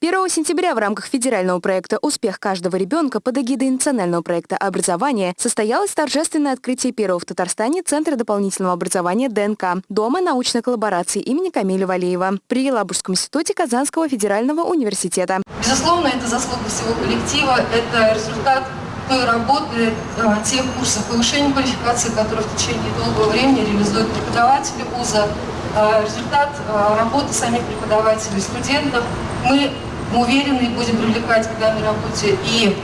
1 сентября в рамках федерального проекта «Успех каждого ребенка» под эгидой национального проекта образования состоялось торжественное открытие первого в Татарстане Центра дополнительного образования ДНК Дома научной коллаборации имени Камиля Валеева при Елабужском институте Казанского федерального университета. Безусловно, это заслуга всего коллектива, это результат той работы, э, тех курсов повышения квалификации, которые в течение долгого времени реализуют преподаватели вуза, э, результат э, работы самих преподавателей, студентов. Мы уверены, будем привлекать к данной работе и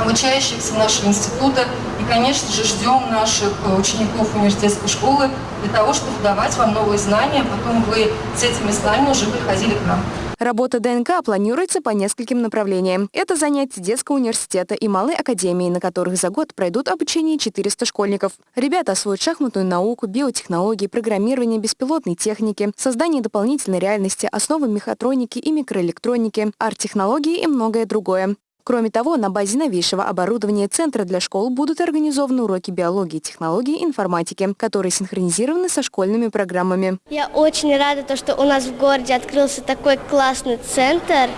обучающихся нашего института. И, конечно же, ждем наших учеников университетской школы для того, чтобы давать вам новые знания, потом вы с этими знаниями уже приходили к нам. Работа ДНК планируется по нескольким направлениям. Это занятия детского университета и малой академии, на которых за год пройдут обучение 400 школьников. Ребята освоят шахматную науку, биотехнологии, программирование беспилотной техники, создание дополнительной реальности, основы мехатроники и микроэлектроники, арт-технологии и многое другое. Кроме того, на базе новейшего оборудования Центра для школ будут организованы уроки биологии, технологии и информатики, которые синхронизированы со школьными программами. Я очень рада, то, что у нас в городе открылся такой классный центр.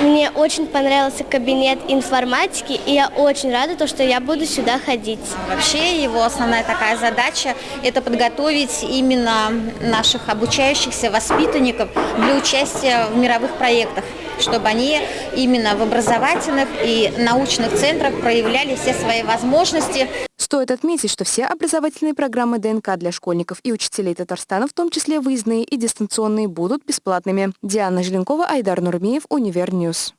Мне очень понравился кабинет информатики, и я очень рада, то, что я буду сюда ходить. Вообще его основная такая задача – это подготовить именно наших обучающихся воспитанников для участия в мировых проектах чтобы они именно в образовательных и научных центрах проявляли все свои возможности. Стоит отметить, что все образовательные программы ДНК для школьников и учителей Татарстана, в том числе выездные и дистанционные, будут бесплатными. Диана Желенкова, Айдар Нурмиев, Univer News.